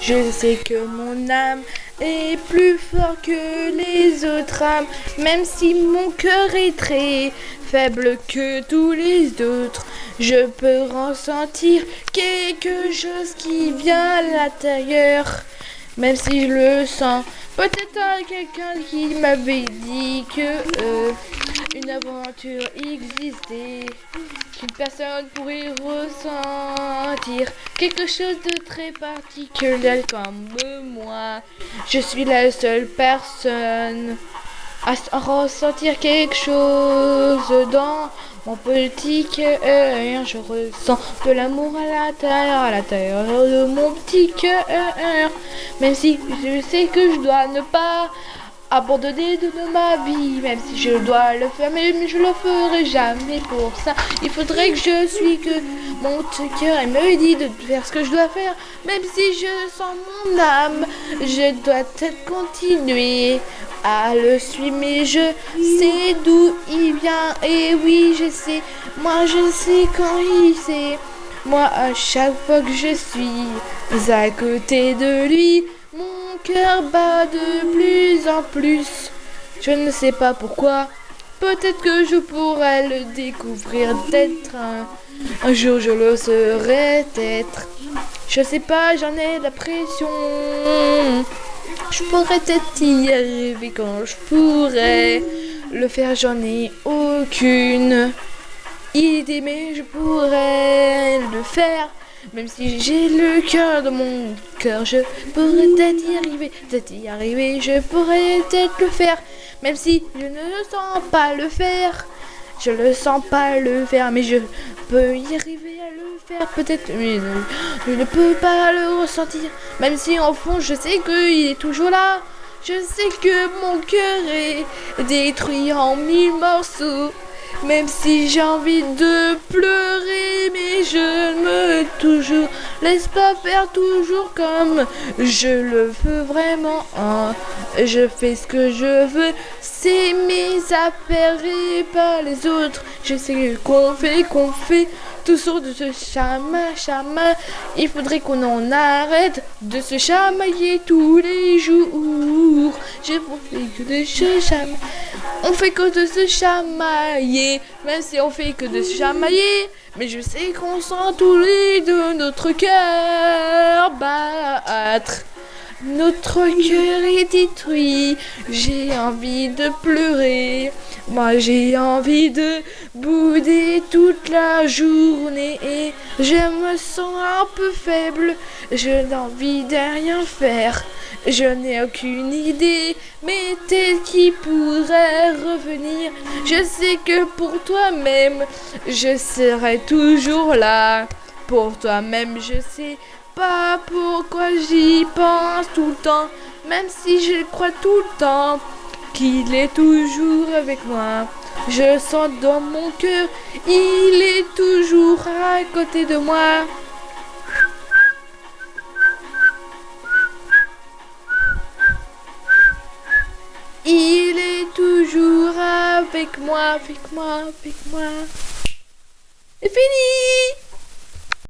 Je sais que mon âme est plus fort que les autres âmes, même si mon cœur est très faible que tous les autres. Je peux ressentir quelque chose qui vient à l'intérieur, même si je le sens. Peut-être quelqu'un qui m'avait dit que euh, une aventure existait, qu'une personne pourrait ressentir quelque chose de très particulier comme moi. Je suis la seule personne à ressentir quelque chose dans mon petit cœur. Je ressens de l'amour à l'intérieur, à l'intérieur de mon petit cœur. Même si je sais que je dois ne pas abandonner de ma vie, même si je dois le faire, mais je le ferai jamais pour ça. Il faudrait que je suis que mon cœur me dit de faire ce que je dois faire, même si je sens mon âme, je dois peut-être continuer à le suivre, mais je sais d'où il vient, et oui, je sais, moi je sais quand il sait. Moi, à chaque fois que je suis à côté de lui, de plus en plus. Je ne sais pas pourquoi. Peut-être que je pourrais le découvrir d'être un, un jour je le serai être. Je sais pas, j'en ai la pression. Je pourrais peut-être y arriver quand je pourrais le faire, j'en ai aucune idée, mais je pourrais le faire. Même si j'ai le cœur de mon cœur, je pourrais peut-être y arriver, peut-être y arriver, je pourrais peut-être le faire. Même si je ne sens pas le faire, je le sens pas le faire, mais je peux y arriver à le faire peut-être, mais je ne peux pas le ressentir. Même si en fond je sais qu'il est toujours là. Je sais que mon cœur est détruit en mille morceaux. Même si j'ai envie de pleurer, mais je toujours laisse pas faire toujours comme je le veux vraiment. Hein. Je fais ce que je veux, c'est mes affaires et pas les autres. Je sais qu'on fait, qu'on fait tout sur de ce chama, chama. Il faudrait qu'on en arrête de se chamailler tous les jours. Je que de se chamailler. On fait que de se chamailler, même si on fait que de se chamailler. Mais je sais qu'on sent tous les deux notre cœur battre. Notre cœur est détruit, j'ai envie de pleurer. Moi j'ai envie de bouder toute la journée et je me sens un peu faible. Je n'ai envie de rien faire. Je n'ai aucune idée, mais peut-être qui pourrait revenir. Je sais que pour toi-même, je serai toujours là. Pour toi-même, je sais pas pourquoi j'y pense tout le temps, même si je crois tout le temps qu'il est toujours avec moi. Je sens dans mon cœur, il est toujours à côté de moi. Avec moi, avec moi, avec moi. C'est fini